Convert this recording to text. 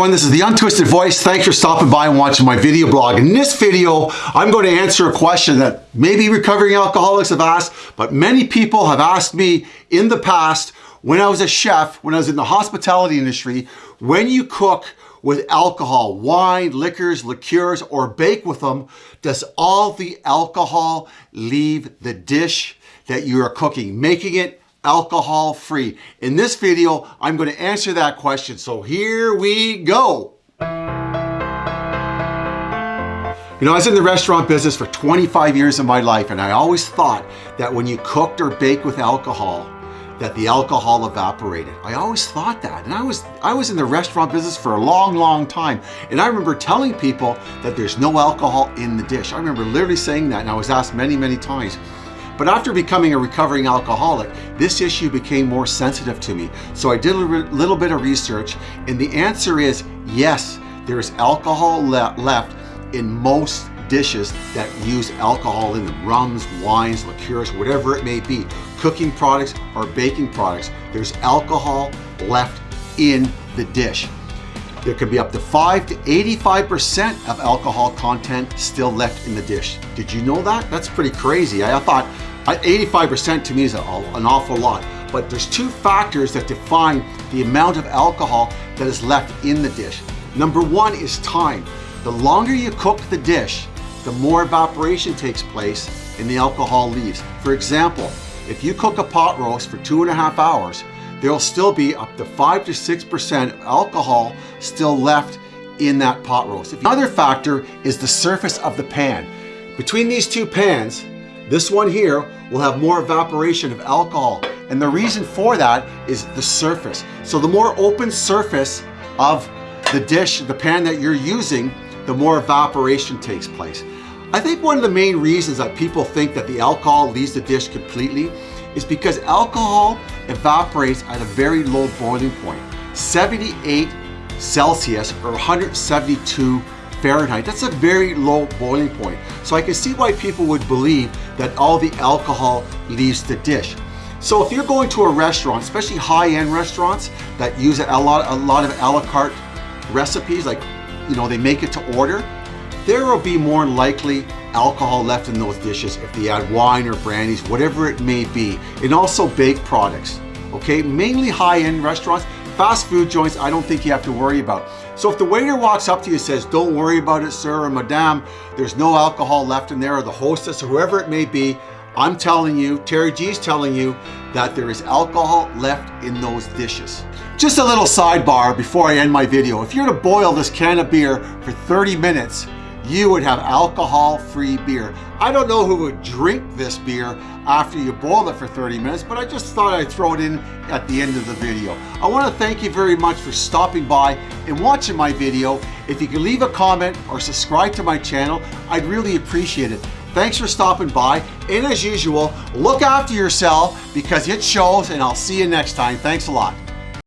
everyone, this is The Untwisted Voice. Thanks for stopping by and watching my video blog. In this video, I'm going to answer a question that maybe recovering alcoholics have asked, but many people have asked me in the past when I was a chef, when I was in the hospitality industry, when you cook with alcohol, wine, liquors, liqueurs, or bake with them, does all the alcohol leave the dish that you are cooking, making it alcohol free? In this video, I'm going to answer that question. So here we go. You know, I was in the restaurant business for 25 years of my life, and I always thought that when you cooked or baked with alcohol, that the alcohol evaporated. I always thought that. And I was I was in the restaurant business for a long, long time. And I remember telling people that there's no alcohol in the dish. I remember literally saying that, and I was asked many, many times. But after becoming a recovering alcoholic, this issue became more sensitive to me. So I did a little bit of research and the answer is yes, there is alcohol le left in most dishes that use alcohol in them, rums, wines, liqueurs, whatever it may be, cooking products or baking products, there's alcohol left in the dish. There could be up to 5 to 85% of alcohol content still left in the dish. Did you know that? That's pretty crazy. I thought 85% to me is an awful lot, but there's two factors that define the amount of alcohol that is left in the dish. Number one is time. The longer you cook the dish, the more evaporation takes place and the alcohol leaves. For example, if you cook a pot roast for two and a half hours, there'll still be up to 5 to 6% alcohol still left in that pot roast. Another factor is the surface of the pan. Between these two pans, this one here will have more evaporation of alcohol. And the reason for that is the surface. So the more open surface of the dish, the pan that you're using, the more evaporation takes place. I think one of the main reasons that people think that the alcohol leaves the dish completely is because alcohol evaporates at a very low boiling point, 78 Celsius or 172 Fahrenheit. That's a very low boiling point. So I can see why people would believe that all the alcohol leaves the dish. So if you're going to a restaurant, especially high-end restaurants that use a lot, a lot of a la carte recipes, like, you know, they make it to order, there will be more likely alcohol left in those dishes if they add wine or brandies, whatever it may be. And also baked products, okay? Mainly high-end restaurants, fast food joints, I don't think you have to worry about. So if the waiter walks up to you and says, don't worry about it, sir or madame, there's no alcohol left in there, or the hostess, or whoever it may be, I'm telling you, Terry G's telling you that there is alcohol left in those dishes. Just a little sidebar before I end my video. If you're to boil this can of beer for 30 minutes, you would have alcohol-free beer. I don't know who would drink this beer after you boil it for 30 minutes, but I just thought I'd throw it in at the end of the video. I want to thank you very much for stopping by and watching my video. If you could leave a comment or subscribe to my channel, I'd really appreciate it. Thanks for stopping by, and as usual, look after yourself because it shows, and I'll see you next time. Thanks a lot.